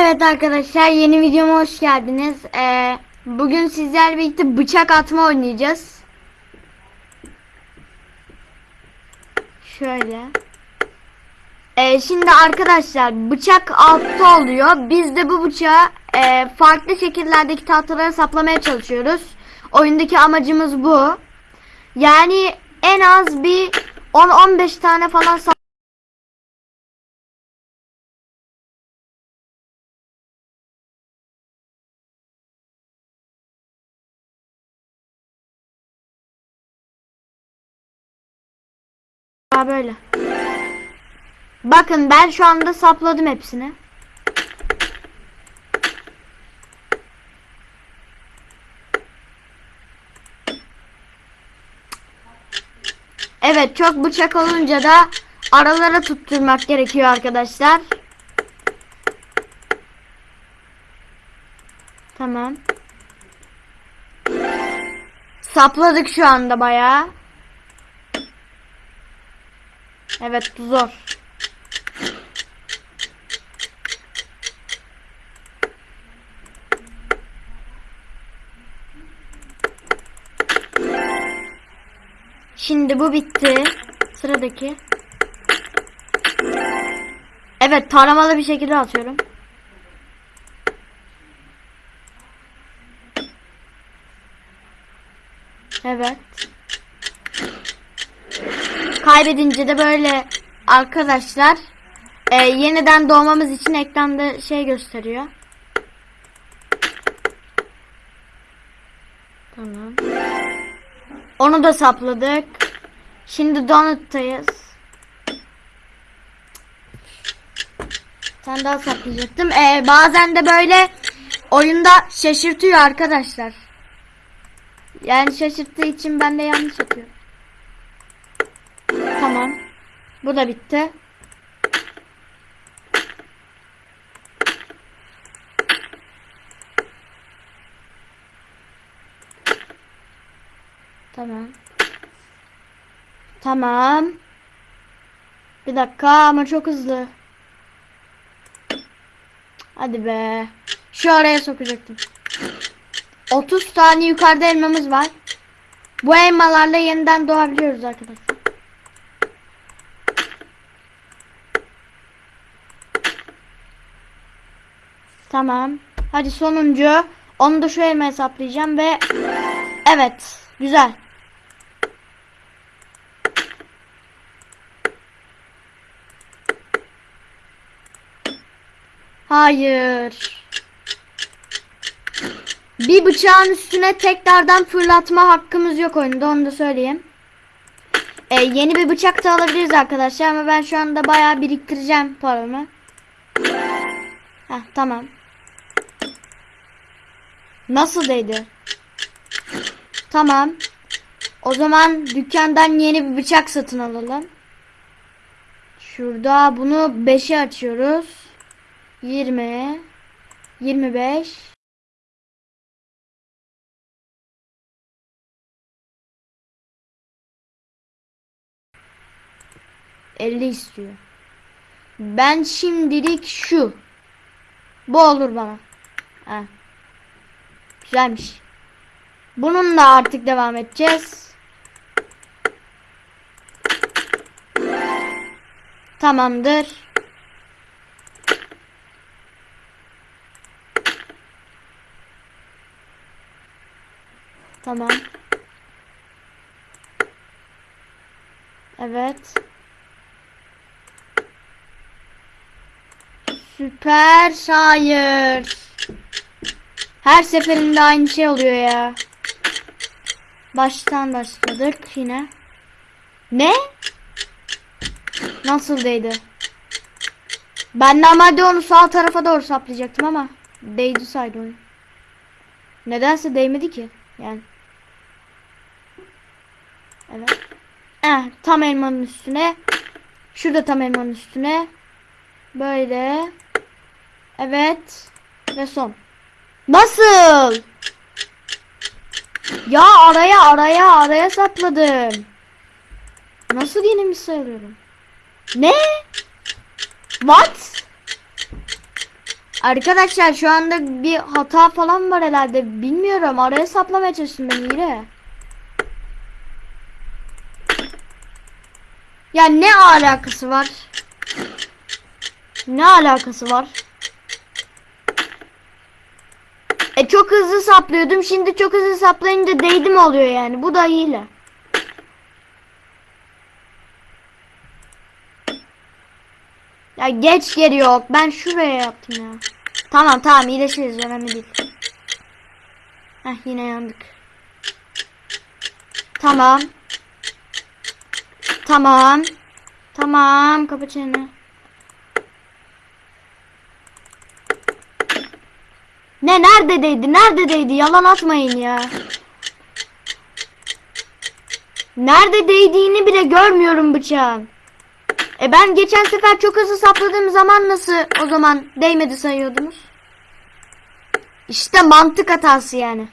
Evet arkadaşlar yeni videoma hoş geldiniz. Ee, bugün sizlerle birlikte bıçak atma oynayacağız. Şöyle. Ee, şimdi arkadaşlar bıçak altta oluyor. Biz de bu bıçağı e, farklı şekillerdeki tahtalara saplamaya çalışıyoruz. Oyundaki amacımız bu. Yani en az bir 10-15 tane falan Aa, böyle. Bakın ben şu anda sapladım hepsini. Evet çok bıçak olunca da aralara tutturmak gerekiyor arkadaşlar. Tamam. Sapladık şu anda bayağı. Evet zor. Şimdi bu bitti. Sıradaki. Evet taramalı bir şekilde atıyorum. Evet. Kaybedince de böyle arkadaşlar e, yeniden doğmamız için ekranda şey gösteriyor. Tamam. Onu da sapladık. Şimdi donut'tayız. Sen daha saplayacaktım. Ee, bazen de böyle oyunda şaşırtıyor arkadaşlar. Yani şaşırttığı için ben de yanlış yapıyorum. Tamam. Bu da bitti. Tamam. Tamam. Bir dakika ama çok hızlı. Hadi be. Şu araya sokacaktım. 30 tane yukarıda elmamız var. Bu elmalarla yeniden doğabiliyoruz arkadaşlar. Tamam. Hadi sonuncu. Onu da şu elma hesaplayacağım ve evet. Güzel. Hayır. Bir bıçağın üstüne tekrardan fırlatma hakkımız yok oyunda onu da söyleyeyim. Ee, yeni bir bıçak da alabiliriz arkadaşlar ama ben şu anda bayağı biriktireceğim paramı. Heh, tamam. Nasıl değdi? Tamam. O zaman dükkandan yeni bir bıçak satın alalım. Şurada bunu 5'e açıyoruz. 20 25 50 istiyor. Ben şimdilik şu. Bu olur bana. Ha. Güzelmiş. Bununla artık devam edeceğiz. Tamamdır. Tamam. Evet. Süper hayır. Her seferinde aynı şey oluyor ya. Baştan başladık yine. Ne? Nasıl değdi? Ben normalde onu sağ tarafa doğru saplayacaktım ama değdi saydı onu. Nedense değmedi ki. Yani. Evet. Eh, tam elmanın üstüne. Şurada tam elmanın üstüne. Böyle. Evet. Ve son. Nasıl? Ya araya araya araya sakladım. Nasıl yenilmiş sayılıyorum? Ne? What? Arkadaşlar şu anda bir hata falan var herhalde. Bilmiyorum. Araya saplamaya çalıştım ben yine. Ya ne alakası var? Ne alakası var? E çok hızlı saplıyordum. Şimdi çok hızlı saplayınca değdi mi oluyor yani? Bu da hile. Ya geç geri yok. Ben şuraya yaptım ya. Tamam tamam iyileşiriz önemli değil. Heh yine yandık. Tamam. Tamam. Tamam kapa çeneni. Ne nerede değdi? Nerede değdi? Yalan atmayın ya. Nerede değdiğini bile görmüyorum bıçağın. E ben geçen sefer çok hızlı sapladığım zaman nasıl o zaman değmedi sayıyordunuz? İşte mantık hatası yani.